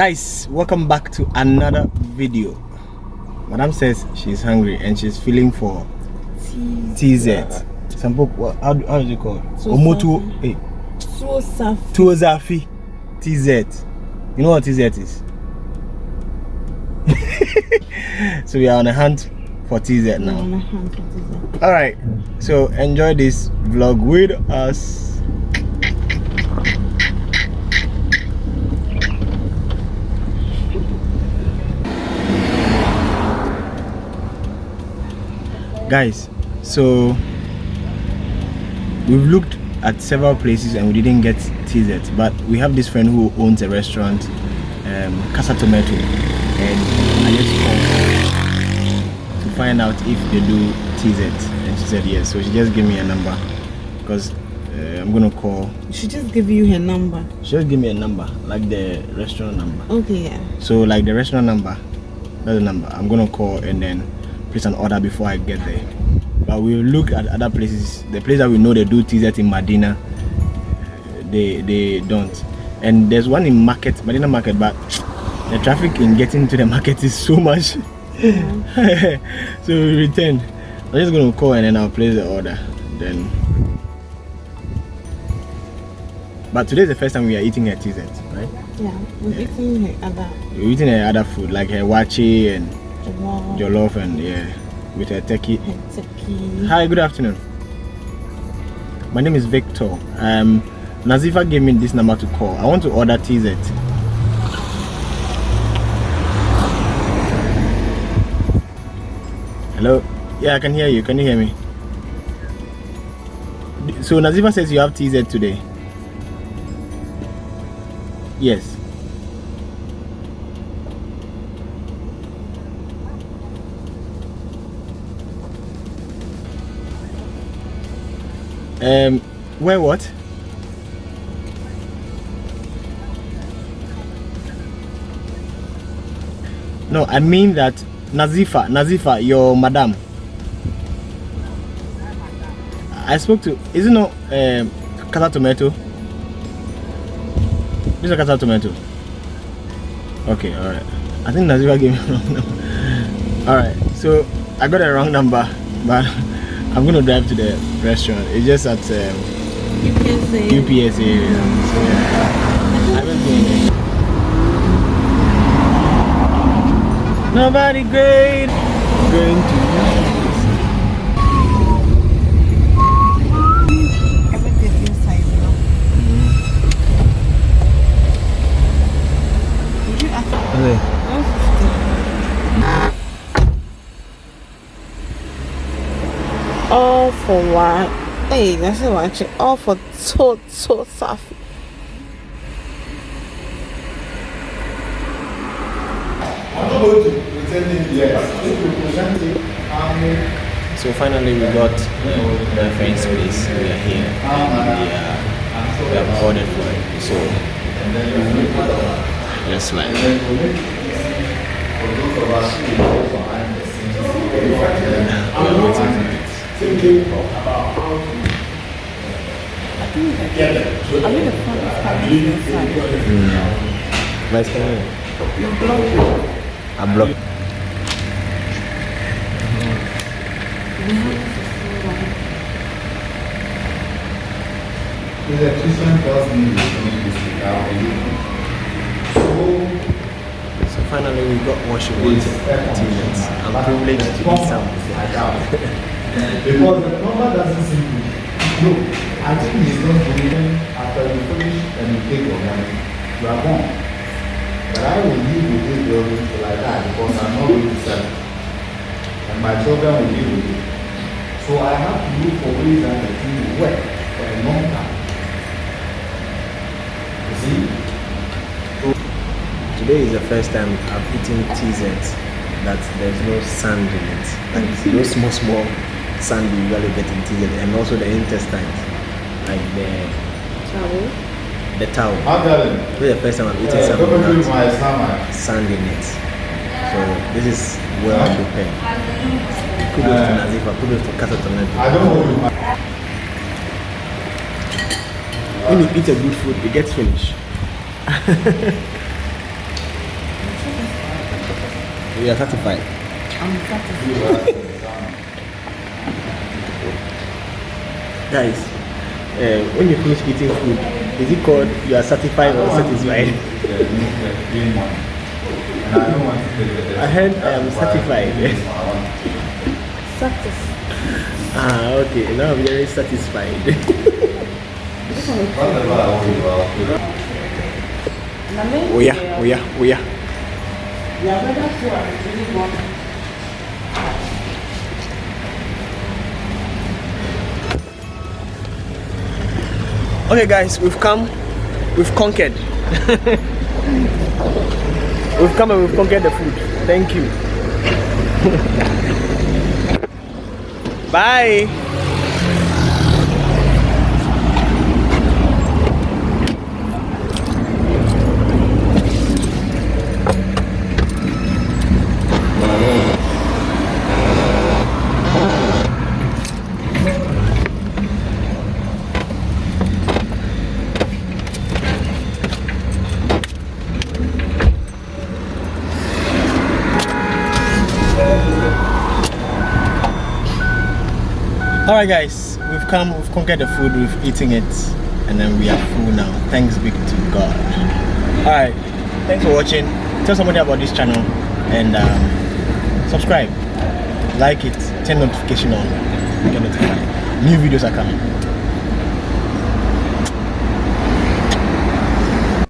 guys welcome back to another video. Madam says she's hungry and she's feeling for tz some book what how, how is it called? Omotu hey eh, So soft. tuozafi tz you know what tz is? So we are on a hunt for tz now. all right so enjoy this vlog with us guys so we've looked at several places and we didn't get tz but we have this friend who owns a restaurant um casa tomato and i just called to find out if they do tz and she said yes so she just gave me a number because uh, i'm gonna call She just gave you her number. she just give me a number like the restaurant number Okay, yeah. so like the restaurant number that's the number i'm gonna call and then place an order before i get there. But we'll look at other places. The place that we know they do tz in Madina they they don't. And there's one in market Madina market but the traffic in getting to the market is so much. So we return. i'm just gonna call and then i'll place the order then. But today's the first time we are eating a tz right? Yeah. We're eating her other we're eating uh, other food like uh, waakye and wow. jollof and yeah with a turkey. Her turkey. hi good afternoon. My name is victor. Um nazifa gave me this number to call. I want to order tz hello? Yeah i can hear you. Can you hear me? So nazifa says you have tz today. Yes Um, where what? No, I mean that Nazifa, Nazifa, your madam. I spoke to, is it not um, Tomato? This is Tomato. Okay, alright. I think Nazifa gave me a wrong number. Alright, so I got a wrong number, but I'm gonna drive to the restaurant. It's just at um, UPS. UPS area. So, yeah. I haven't been there. Nobody great going to Everything inside, you know. Would you ask Okay. 150? For that's so so soft. I'm it yes. If you present it, So finally we got uh, the friend's place. We are here. And we, are, we have ordered for it. So let's like. for those of us who go behind the scenes, We are waiting for it. thinking about how to get them. I mean, the front is coming inside. But it's coming. You block it. I blocked. The electrician tells me he's doing this without anything. So, So finally we got what she. I'm privileged to eat some. I doubt. because the number doesn't seem to. No, I think he's not doing after you finish and you take your money, you are gone. But I will live with this building till I die because I'm not going to sell it. And my children will live with it. So I have to look for ways that the thing will work for a long time. You see? Today is the first time I've eaten TZ that there's no sand in it. Like those small small sand you usually get in TZ and also the intestines. Like the Travel. the towel. How darling? This is the first time I've eaten Yeah, something probably without my stomach. sand in it. So this is well prepared. Kudos to Nazifa, kudos to Casa I Tomato. don't hold my. When you eat a good food, it gets finished. You are satisfied. I'm satisfied. Guys, uh, when you finish eating food, is it called you are satisfied or satisfied? I heard I am satisfied. Satisfied. ah, okay. Now I'm very satisfied. oh yeah, oh yeah, oh yeah. Okay, guys, we've come, we've conquered. we've come and we've conquered the food. Thank you. Bye. All right, guys, we've come, we've conquered the food, we've eaten it, and then we are full now. Thanks be to God. All right, thanks for watching. Tell somebody about this channel and um, subscribe, like it, turn notification on, get notified. New videos are coming.